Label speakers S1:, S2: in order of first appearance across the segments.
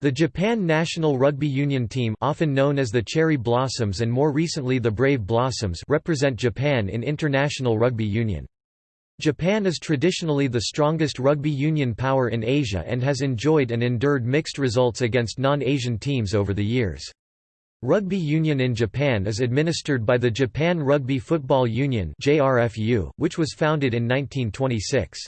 S1: The Japan national rugby union team often known as the Cherry Blossoms and more recently the Brave Blossoms represent Japan in international rugby union. Japan is traditionally the strongest rugby union power in Asia and has enjoyed and endured mixed results against non-Asian teams over the years. Rugby union in Japan is administered by the Japan Rugby Football Union which was founded in 1926.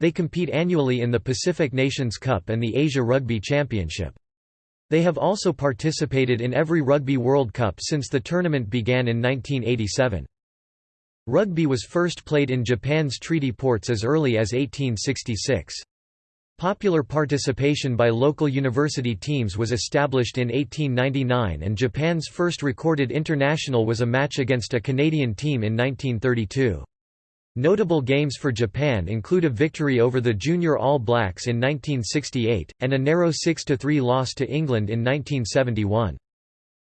S1: They compete annually in the Pacific Nations Cup and the Asia Rugby Championship. They have also participated in every Rugby World Cup since the tournament began in 1987. Rugby was first played in Japan's treaty ports as early as 1866. Popular participation by local university teams was established in 1899 and Japan's first recorded international was a match against a Canadian team in 1932. Notable games for Japan include a victory over the Junior All Blacks in 1968, and a narrow 6–3 loss to England in 1971.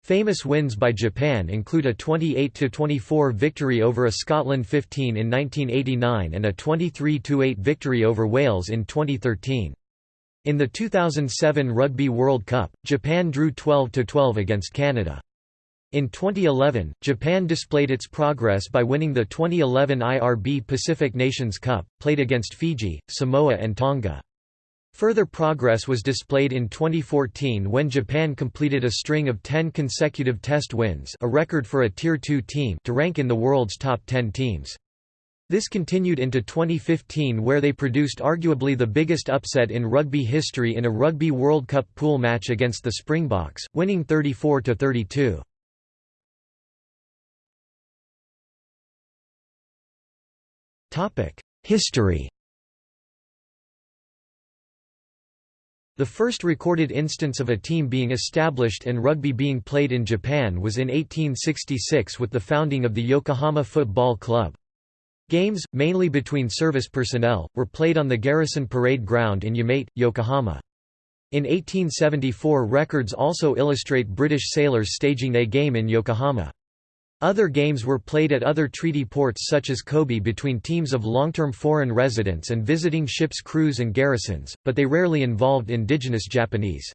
S1: Famous wins by Japan include a 28–24 victory over a Scotland 15 in 1989 and a 23–8 victory over Wales in 2013. In the 2007 Rugby World Cup, Japan drew 12–12 against Canada. In 2011, Japan displayed its progress by winning the 2011 IRB Pacific Nations Cup, played against Fiji, Samoa and Tonga. Further progress was displayed in 2014 when Japan completed a string of 10 consecutive test wins a record for a Tier 2 team to rank in the world's top 10 teams. This continued into 2015 where they produced arguably the biggest upset in rugby history in a Rugby World Cup pool match against the Springboks, winning 34–32. History The first recorded instance of a team being established and rugby being played in Japan was in 1866 with the founding of the Yokohama Football Club. Games, mainly between service personnel, were played on the Garrison Parade Ground in Yamate, Yokohama. In 1874 records also illustrate British sailors staging a game in Yokohama. Other games were played at other treaty ports such as Kobe between teams of long-term foreign residents and visiting ships' crews and garrisons, but they rarely involved indigenous Japanese.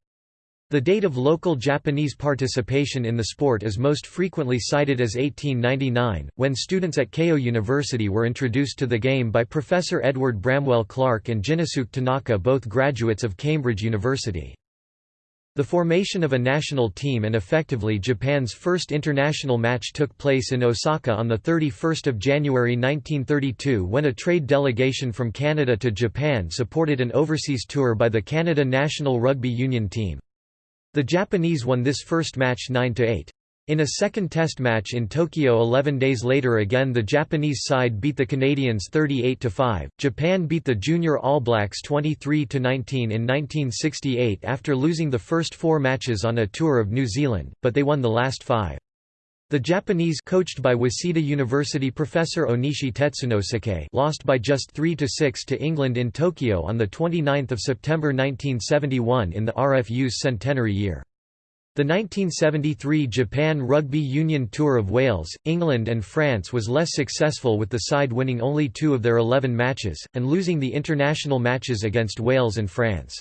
S1: The date of local Japanese participation in the sport is most frequently cited as 1899, when students at Keio University were introduced to the game by Professor Edward Bramwell Clark and Jinosuke Tanaka both graduates of Cambridge University. The formation of a national team and effectively Japan's first international match took place in Osaka on 31 January 1932 when a trade delegation from Canada to Japan supported an overseas tour by the Canada national rugby union team. The Japanese won this first match 9–8. In a second test match in Tokyo 11 days later again the Japanese side beat the Canadians 38–5. Japan beat the Junior All Blacks 23–19 in 1968 after losing the first four matches on a tour of New Zealand, but they won the last five. The Japanese coached by Waseda University professor Onishi Tetsunosuke lost by just 3–6 to England in Tokyo on 29 September 1971 in the RFU's centenary year. The 1973 Japan Rugby Union Tour of Wales, England and France was less successful with the side winning only two of their 11 matches, and losing the international matches against Wales and France.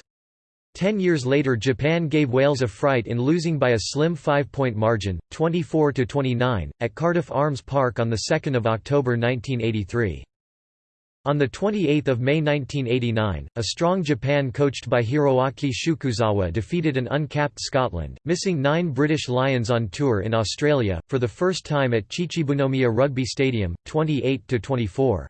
S1: Ten years later Japan gave Wales a fright in losing by a slim five-point margin, 24–29, at Cardiff Arms Park on 2 October 1983. On 28 May 1989, a strong Japan coached by Hiroaki Shukuzawa defeated an uncapped Scotland, missing nine British Lions on tour in Australia, for the first time at Chichibunomiya Rugby Stadium, 28–24.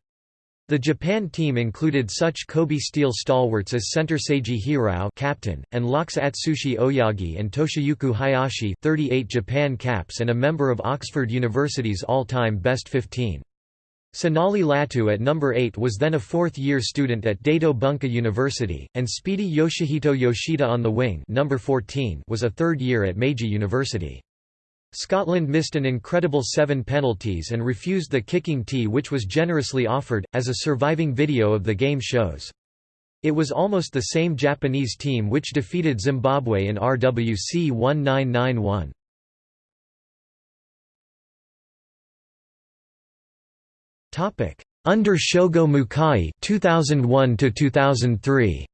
S1: The Japan team included such Kobe Steel stalwarts as center Seiji Hirao captain, and locks Atsushi Oyagi and Toshiyuki Hayashi 38 Japan caps and a member of Oxford University's all-time best 15. Sinali Latu at number 8 was then a fourth-year student at Daito Bunka University, and Speedy Yoshihito Yoshida on the wing number 14 was a third year at Meiji University. Scotland missed an incredible seven penalties and refused the kicking tee which was generously offered, as a surviving video of the game shows. It was almost the same Japanese team which defeated Zimbabwe in RWC 1991. Under Shogo Mukai 2001 to 2003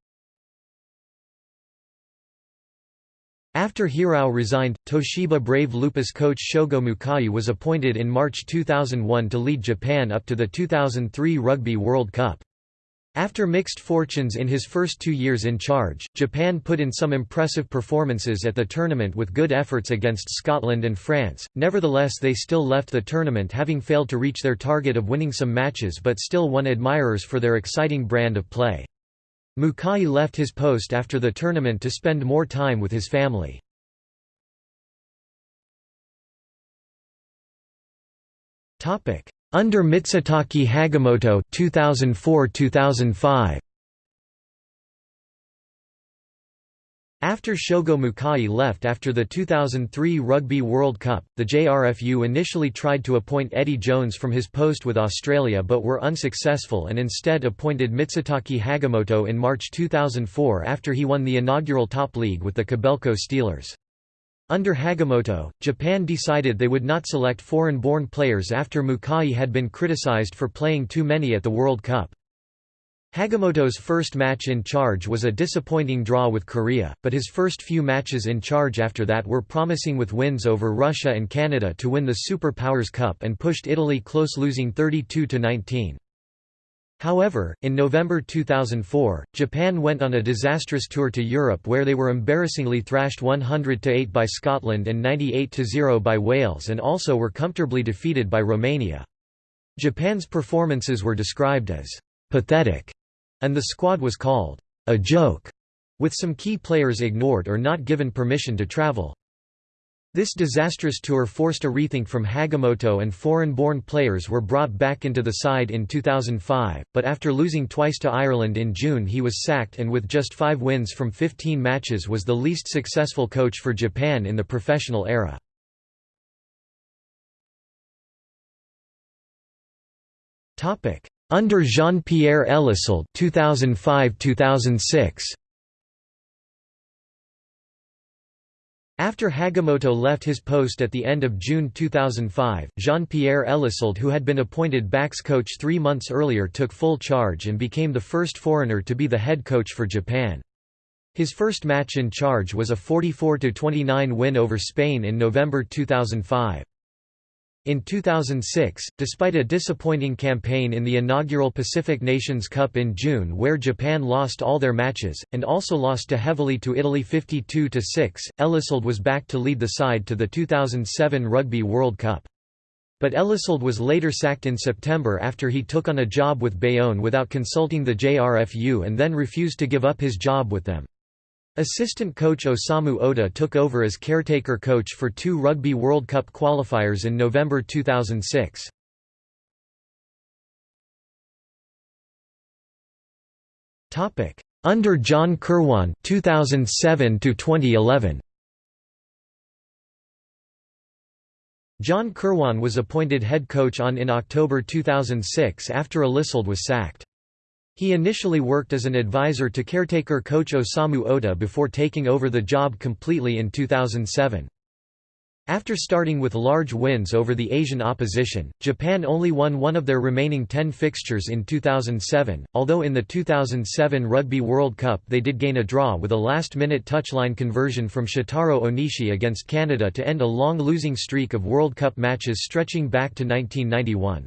S1: After Hirao resigned, Toshiba Brave Lupus coach Shogo Mukai was appointed in March 2001 to lead Japan up to the 2003 Rugby World Cup. After mixed fortunes in his first two years in charge, Japan put in some impressive performances at the tournament with good efforts against Scotland and France, nevertheless they still left the tournament having failed to reach their target of winning some matches but still won admirers for their exciting brand of play. Mukai left his post after the tournament to spend more time with his family. Under Mitsutake Hagimoto 2004-2005 After Shogo Mukai left after the 2003 Rugby World Cup, the JRFU initially tried to appoint Eddie Jones from his post with Australia but were unsuccessful and instead appointed Mitsutake Hagimoto in March 2004 after he won the inaugural top league with the Kobelco Steelers. Under Hagimoto, Japan decided they would not select foreign-born players after Mukai had been criticized for playing too many at the World Cup. Hagimoto's first match in charge was a disappointing draw with Korea, but his first few matches in charge after that were promising with wins over Russia and Canada to win the Super Powers Cup and pushed Italy close losing 32–19. However, in November 2004, Japan went on a disastrous tour to Europe where they were embarrassingly thrashed 100–8 by Scotland and 98–0 by Wales and also were comfortably defeated by Romania. Japan's performances were described as pathetic and the squad was called a joke, with some key players ignored or not given permission to travel. This disastrous tour forced a rethink from Hagimoto and foreign-born players were brought back into the side in 2005, but after losing twice to Ireland in June he was sacked and with just five wins from 15 matches was the least successful coach for Japan in the professional era. Under Jean-Pierre Elissalde 2005-2006 After Hagimoto left his post at the end of June 2005, Jean-Pierre Elissalde who had been appointed backs coach three months earlier took full charge and became the first foreigner to be the head coach for Japan. His first match in charge was a 44–29 win over Spain in November 2005. In 2006, despite a disappointing campaign in the inaugural Pacific Nations Cup in June where Japan lost all their matches, and also lost to heavily to Italy 52–6, Elissalde was back to lead the side to the 2007 Rugby World Cup. But Elissalde was later sacked in September after he took on a job with Bayonne without consulting the JRFU and then refused to give up his job with them. Assistant coach Osamu Oda took over as caretaker coach for two Rugby World Cup qualifiers in November 2006. Topic: Under John Kirwan 2007 to 2011 John Kirwan was appointed head coach on in October 2006 after Elissalde was sacked. He initially worked as an advisor to caretaker coach Osamu Oda before taking over the job completely in 2007. After starting with large wins over the Asian opposition, Japan only won one of their remaining ten fixtures in 2007, although in the 2007 Rugby World Cup they did gain a draw with a last-minute touchline conversion from Shotaro Onishi against Canada to end a long losing streak of World Cup matches stretching back to 1991.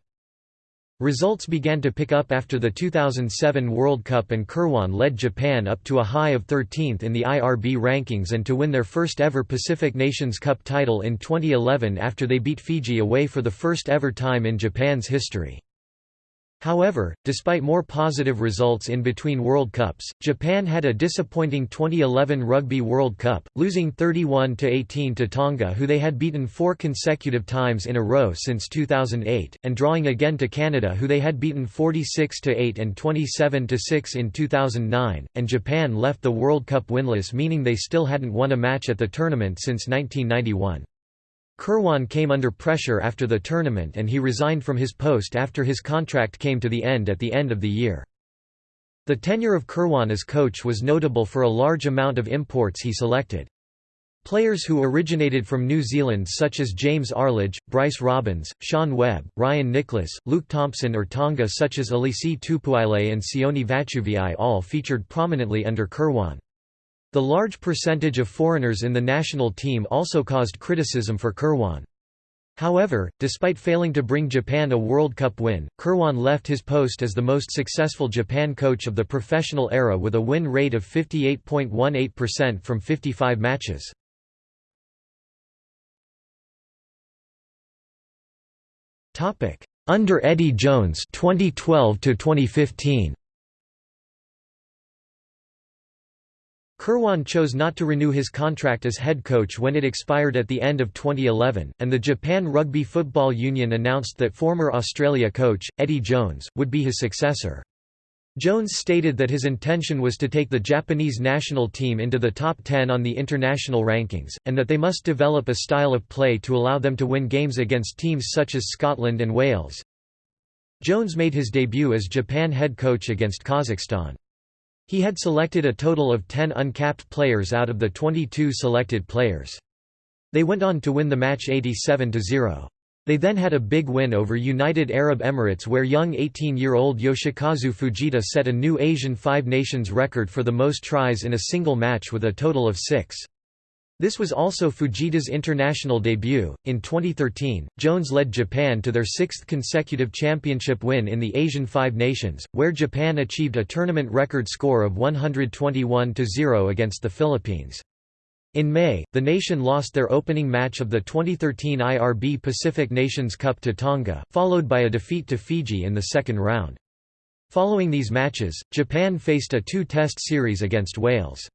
S1: Results began to pick up after the 2007 World Cup and Kirwan led Japan up to a high of 13th in the IRB rankings and to win their first ever Pacific Nations Cup title in 2011 after they beat Fiji away for the first ever time in Japan's history. However, despite more positive results in between World Cups, Japan had a disappointing 2011 Rugby World Cup, losing 31–18 to Tonga who they had beaten four consecutive times in a row since 2008, and drawing again to Canada who they had beaten 46–8 and 27–6 in 2009, and Japan left the World Cup winless meaning they still hadn't won a match at the tournament since 1991. Kirwan came under pressure after the tournament and he resigned from his post after his contract came to the end at the end of the year. The tenure of Kirwan as coach was notable for a large amount of imports he selected. Players who originated from New Zealand such as James Arlidge, Bryce Robbins, Sean Webb, Ryan Nicholas, Luke Thompson or Tonga such as Alisi Tupuile and Sione Vatuvei all featured prominently under Kirwan. The large percentage of foreigners in the national team also caused criticism for Kirwan. However, despite failing to bring Japan a World Cup win, Kirwan left his post as the most successful Japan coach of the professional era with a win rate of 58.18% from 55 matches. Under Eddie Jones 2012 to 2015 Kirwan chose not to renew his contract as head coach when it expired at the end of 2011, and the Japan Rugby Football Union announced that former Australia coach, Eddie Jones, would be his successor. Jones stated that his intention was to take the Japanese national team into the top 10 on the international rankings, and that they must develop a style of play to allow them to win games against teams such as Scotland and Wales. Jones made his debut as Japan head coach against Kazakhstan. He had selected a total of 10 uncapped players out of the 22 selected players. They went on to win the match 87–0. They then had a big win over United Arab Emirates where young 18-year-old Yoshikazu Fujita set a new Asian Five Nations record for the most tries in a single match with a total of six. This was also Fujita's international debut. In 2013, Jones led Japan to their sixth consecutive championship win in the Asian Five Nations, where Japan achieved a tournament record score of 121 0 against the Philippines. In May, the nation lost their opening match of the 2013 IRB Pacific Nations Cup to Tonga, followed by a defeat to Fiji in the second round. Following these matches, Japan faced a two-test series against Wales.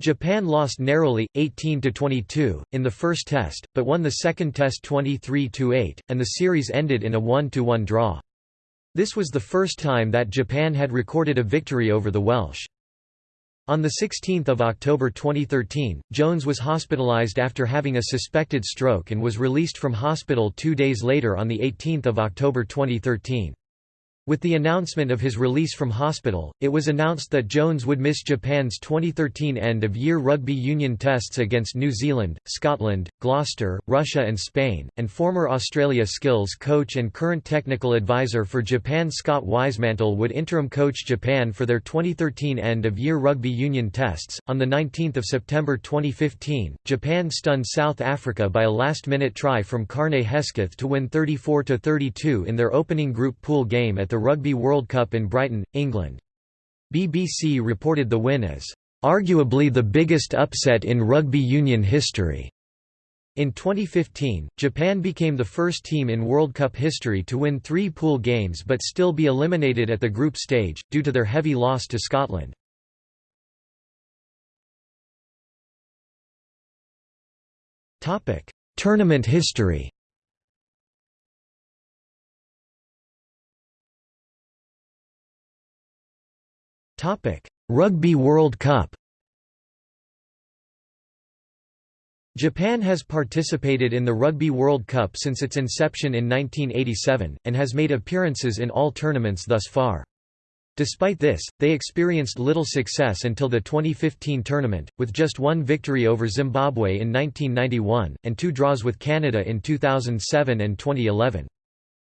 S1: Japan lost narrowly, 18–22, in the first test, but won the second test 23–8, and the series ended in a 1–1 draw. This was the first time that Japan had recorded a victory over the Welsh. On 16 October 2013, Jones was hospitalized after having a suspected stroke and was released from hospital two days later on 18 October 2013. With the announcement of his release from hospital, it was announced that Jones would miss Japan's 2013 end-of-year rugby union tests against New Zealand, Scotland, Gloucester, Russia and Spain, and former Australia skills coach and current technical advisor for Japan Scott Wisemantle would interim coach Japan for their 2013 end-of-year rugby union tests. On the 19th of September 2015, Japan stunned South Africa by a last-minute try from Karne Hesketh to win 34-32 in their opening group pool game at the Rugby World Cup in Brighton, England. BBC reported the win as, "...arguably the biggest upset in rugby union history." In 2015, Japan became the first team in World Cup history to win three pool games but still be eliminated at the group stage, due to their heavy loss to Scotland. Tournament history Rugby World Cup Japan has participated in the Rugby World Cup since its inception in 1987, and has made appearances in all tournaments thus far. Despite this, they experienced little success until the 2015 tournament, with just one victory over Zimbabwe in 1991, and two draws with Canada in 2007 and 2011.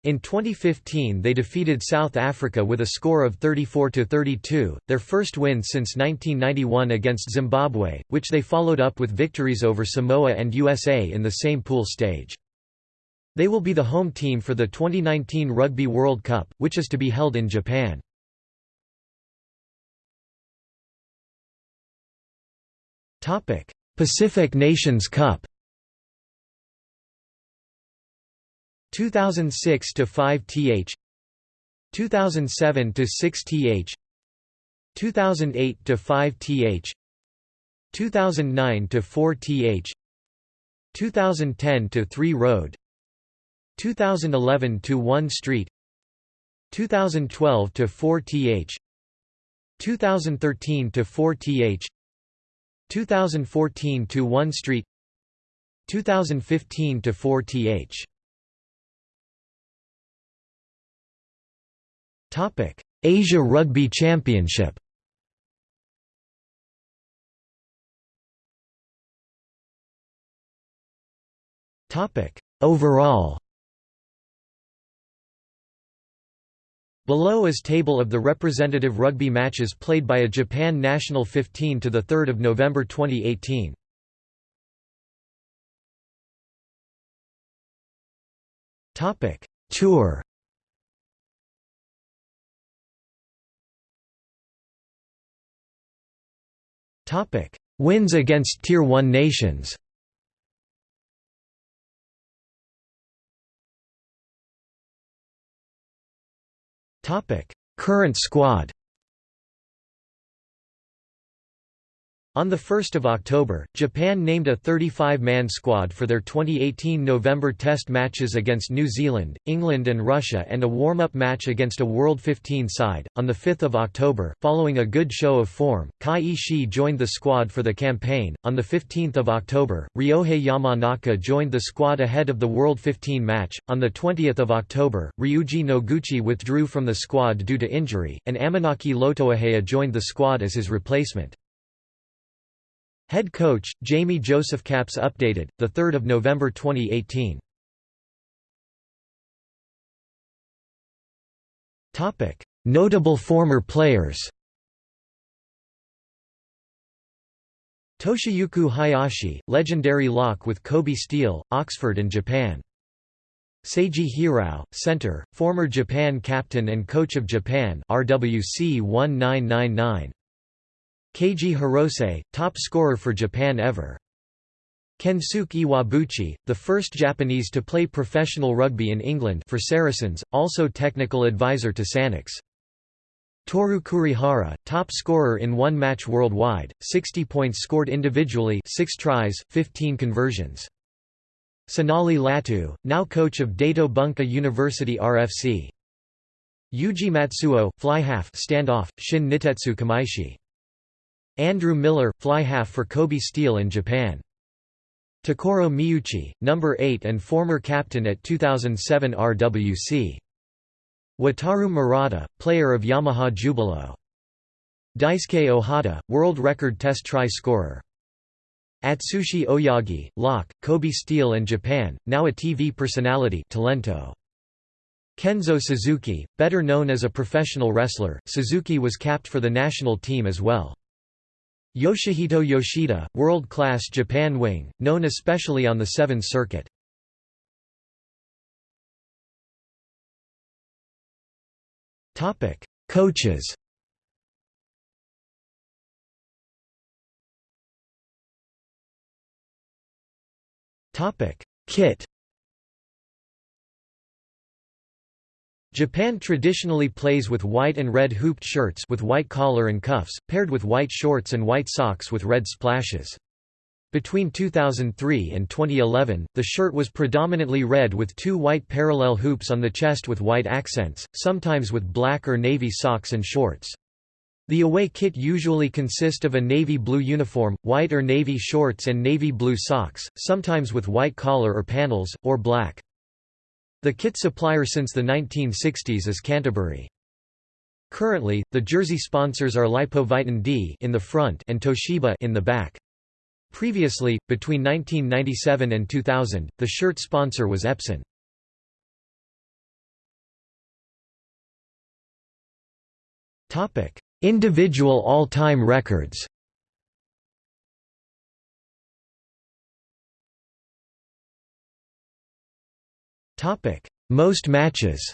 S1: In 2015 they defeated South Africa with a score of 34–32, their first win since 1991 against Zimbabwe, which they followed up with victories over Samoa and USA in the same pool stage. They will be the home team for the 2019 Rugby World Cup, which is to be held in Japan. Pacific Nations Cup 2006 to 5 th 2007 to 6 th 2008 to 5 th 2009 to 4 th 2010 to 3 road 2011 to 1 street 2012 to 4 th 2013 to 4 th 2014 to 1 street 2015 to 4 Asia Rugby Championship. Overall. Below is table of the representative rugby matches played by a Japan national 15 to the 3rd of November 2018. Tour Wins against Tier 1 nations. Current squad On 1 October, Japan named a 35-man squad for their 2018 November Test matches against New Zealand, England and Russia and a warm-up match against a World 15 side. On 5 October, following a good show of form, Kai Ishii joined the squad for the campaign. On 15 October, Ryohei Yamanaka joined the squad ahead of the World 15 match. On 20 October, Ryuji Noguchi withdrew from the squad due to injury, and Amanaki Lotoahea joined the squad as his replacement. Head coach, Jamie Joseph Caps updated, 3 November 2018. Notable former players Toshiyuki Hayashi, legendary lock with Kobe Steel, Oxford and Japan. Seiji Hirao, center, former Japan captain and coach of Japan RWC 1999. Keiji Hirose, top scorer for Japan ever. Kensuke Iwabuchi, the first Japanese to play professional rugby in England for Saracens, also technical advisor to Sanix. Toru Kurihara, top scorer in one match worldwide, 60 points scored individually 6 tries, 15 conversions. Sinali Latu, now coach of Daito Bunka University RFC. Yuji Matsuo, fly half standoff, Shin Nitetsu Kamaishi. Andrew Miller, fly half for Kobe Steel in Japan. Takuro Miuchi, number 8 and former captain at 2007 RWC. Wataru Murata, player of Yamaha Jubilo. Daisuke Ohata, world record test try scorer. Atsushi Oyagi, lock, Kobe Steel and Japan, now a TV personality Talento. Kenzo Suzuki, better known as a professional wrestler, Suzuki was capped for the national team as well. Yoshihito Yoshida, world-class Japan wing, known especially on the Sevens circuit. Topic: Coaches Topic: Kit Japan traditionally plays with white and red hooped shirts with white collar and cuffs, paired with white shorts and white socks with red splashes. Between 2003 and 2011, the shirt was predominantly red with two white parallel hoops on the chest with white accents, sometimes with black or navy socks and shorts. The away kit usually consist of a navy blue uniform, white or navy shorts and navy blue socks, sometimes with white collar or panels, or black. The kit supplier since the 1960s is Canterbury. Currently, the jersey sponsors are Lipovitan D in the front and Toshiba in the back. Previously, between 1997 and 2000, the shirt sponsor was Epson. Topic: Individual all-time records. Topic: Most matches.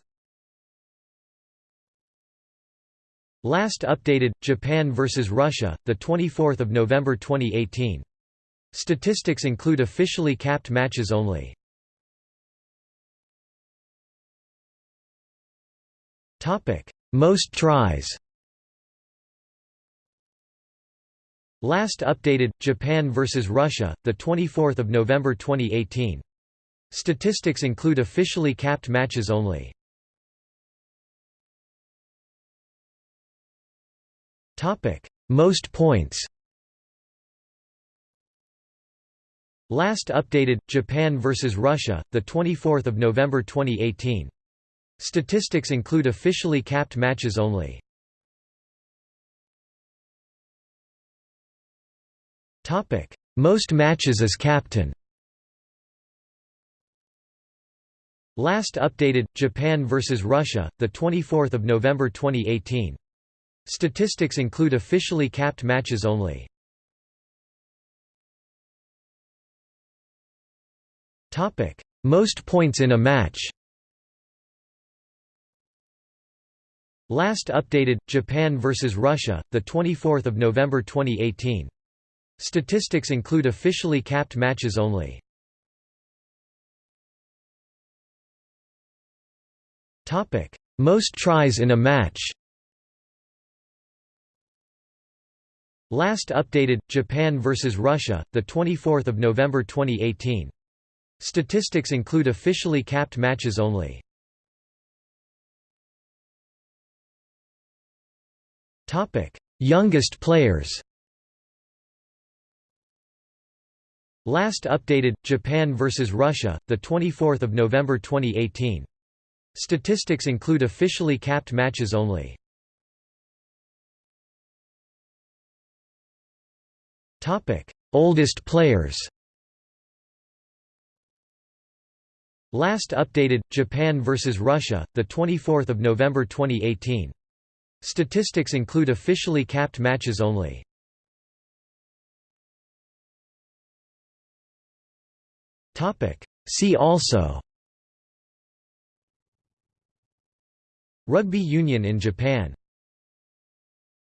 S1: Last updated Japan vs Russia, the 24th of November 2018. Statistics include officially capped matches only. Topic: Most tries. Last updated Japan vs Russia, the 24th of November 2018. Statistics include officially capped matches only. Most points Last updated Japan vs Russia, the 24th of November 2018. Statistics include officially capped matches only. Most matches as captain. Last updated Japan vs Russia, the 24th of November 2018. Statistics include officially capped matches only. Topic: Most points in a match. Last updated Japan vs Russia, the 24th of November 2018. Statistics include officially capped matches only. Most tries in a match. Last updated Japan vs Russia, the 24th of November 2018. Statistics include officially capped matches only. Topic: Youngest players. Last updated Japan vs Russia, the 24th of November 2018. Statistics include officially capped matches only. Oldest players. Last updated Japan vs Russia, the 24th of November 2018. Statistics include officially capped matches only. Topic: See also Rugby union in Japan